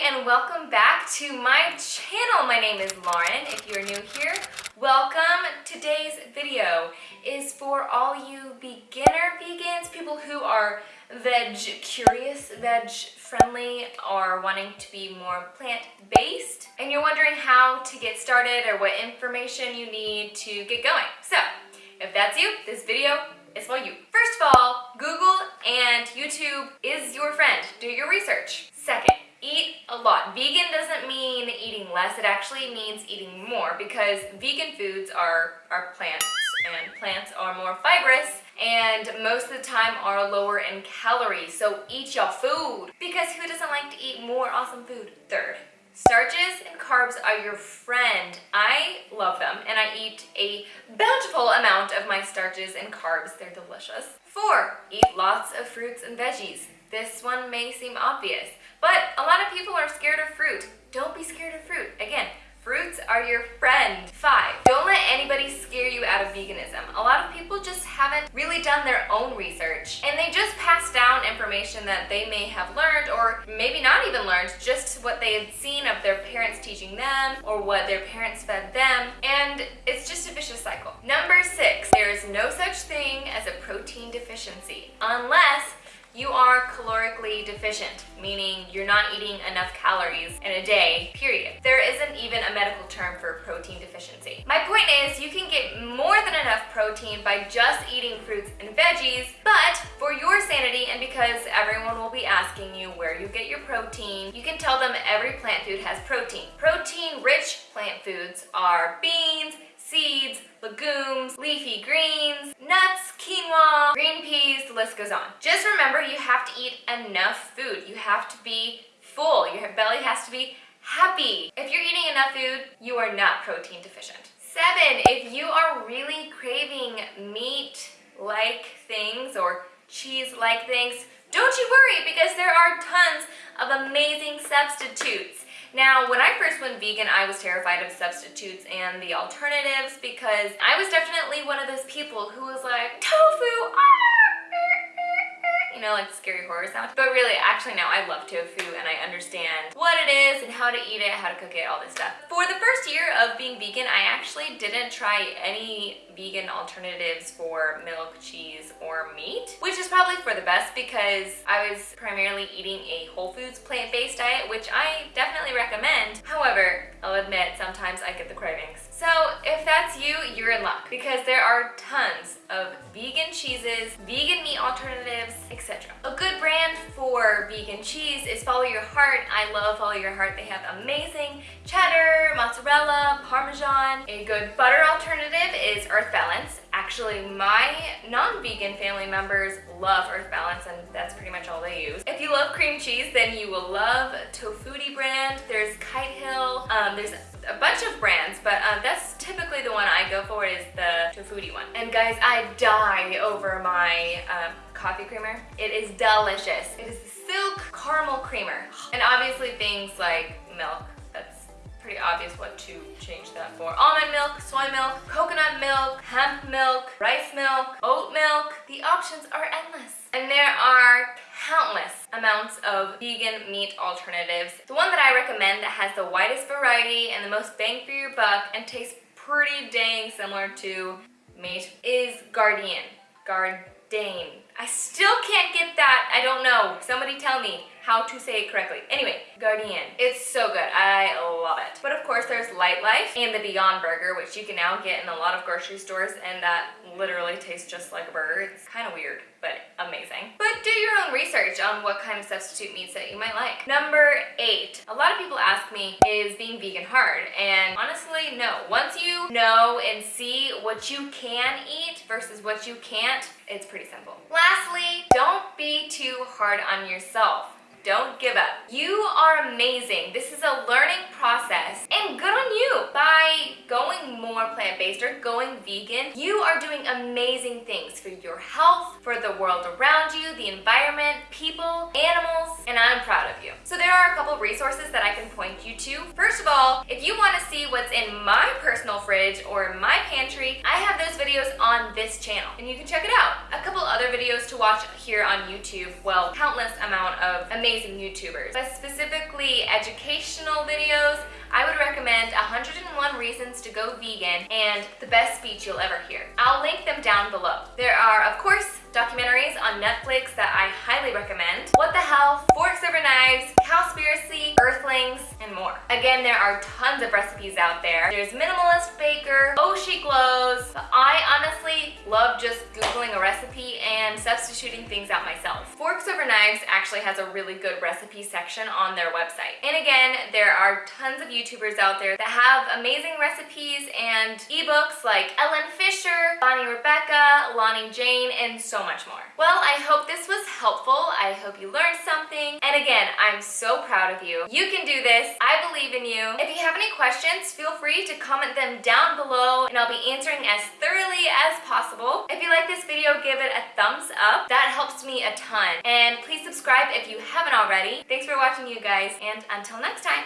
and welcome back to my channel. My name is Lauren. If you're new here, welcome. Today's video is for all you beginner vegans, people who are veg curious, veg friendly, or wanting to be more plant-based, and you're wondering how to get started or what information you need to get going. So, if that's you, this video is for you. First of all, Google and YouTube is your friend. Do your research. Second, eat a lot. Vegan doesn't mean eating less, it actually means eating more because vegan foods are, are plants and plants are more fibrous and most of the time are lower in calories. So eat your food because who doesn't like to eat more awesome food? Third, Starches and carbs are your friend. I love them and I eat a bountiful amount of my starches and carbs. They're delicious. Four, eat lots of fruits and veggies. This one may seem obvious, but a lot of people are scared of fruit. Don't be scared of fruit. Again, fruits are your friend. Five, don't let anybody scare you out of veganism. A lot of people just haven't really done their own research and they just pass down information that they may have learned or maybe not even learned, just what they had seen of their parents teaching them or what their parents fed them and it's just a vicious cycle. Number six, there is no such thing as a protein deficiency unless you are calorically deficient, meaning you're not eating enough calories in a day, period. There isn't even a medical term for protein deficiency. My point is you can get more than enough protein by just eating fruits and veggies, but for your sanity and because everyone will be asking you where you get your protein, you can tell them every plant food has protein. Protein-rich plant foods are beans, seeds, legumes, leafy greens, nuts, quinoa, green peas, the list goes on. Just remember you have to eat enough food. You have to be full. Your belly has to be happy. If you're eating enough food, you are not protein deficient. Seven, if you are really craving meat-like things or cheese-like things, don't you worry because there are tons of amazing substitutes. Now, when I first went vegan, I was terrified of substitutes and the alternatives because I was definitely one of those people who was like, tofu, ah! Know, like scary horror sound. But really, actually now I love tofu and I understand what it is and how to eat it, how to cook it, all this stuff. For the first year of being vegan, I actually didn't try any vegan alternatives for milk, cheese, or meat, which is probably for the best because I was primarily eating a whole foods plant-based diet, which I definitely recommend. However, I'll admit sometimes I get the cravings. So if that's you, you're in luck because there are tons of vegan cheeses, vegan meat alternatives, etc. A good brand for vegan cheese is Follow Your Heart. I love Follow Your Heart. They have amazing cheddar, mozzarella, parmesan. A good butter alternative is Earth Balance. Actually, my non-vegan family members love Earth Balance and that's pretty much all they use. If you love cream cheese, then you will love Tofutti brand. There's Kite Hill. Um, there's a bunch of brands, but uh, that's typically the one I go for is the Tofutti one. And guys, I die over my uh, coffee creamer. It is delicious. It is silk caramel creamer. And obviously things like milk, that's pretty obvious what to change that for. Almond milk, soy milk, coconut milk, hemp milk, rice milk, oat milk. The options are endless. And there are countless amounts of vegan meat alternatives. The one that I recommend that has the widest variety and the most bang for your buck and tastes pretty dang similar to meat is Gardein. Gardein. I still can't get that. I don't know. Somebody tell me how to say it correctly. Anyway, Guardian. It's so good. I love it. But of course, there's Lightlife and the Beyond Burger, which you can now get in a lot of grocery stores, and that literally tastes just like a burger. It's kind of weird, but amazing. But do your own research on what kind of substitute meats that you might like. Number eight. A lot of people ask me, is being vegan hard? And honestly, no. Once you know and see what you can eat versus what you can't, it's pretty simple. Lastly, don't be too hard on yourself. Don't give up. You are amazing. This is a learning process and good on you. By going more plant-based or going vegan, you are doing amazing things for your health, for the world around you, the environment, people, animals, and I'm proud of you. So there are a couple resources that I can point you to. First of all, if you want to see what's in my personal fridge or my pantry, I have those videos on this channel and you can check it out. A couple other videos to watch here on YouTube, well, countless amount of amazing YouTubers, but specifically educational videos, I would recommend 101 Reasons to Go Vegan and The Best Speech You'll Ever Hear. I'll link them down below. There are, of course, documentaries on Netflix that I highly recommend. What the Health, Forks Over Knives, Cowspiracy, Earthlings, more. Again, there are tons of recipes out there. There's Minimalist Baker, She Glows. I honestly love just Googling a recipe and substituting things out myself. Forks Over Knives actually has a really good recipe section on their website. And again, there are tons of YouTubers out there that have amazing recipes and ebooks like Ellen Fisher, Bonny Rebecca, Lonnie Jane, and so much more. Well, I hope this was helpful. I hope you learned something. And again, I'm so proud of you. You can do this. I believe in you. If you have any questions, feel free to comment them down below and I'll be answering as thoroughly as possible. If you like this video, give it a thumbs up. That helps me a ton. And please subscribe if you haven't already. Thanks for watching you guys and until next time.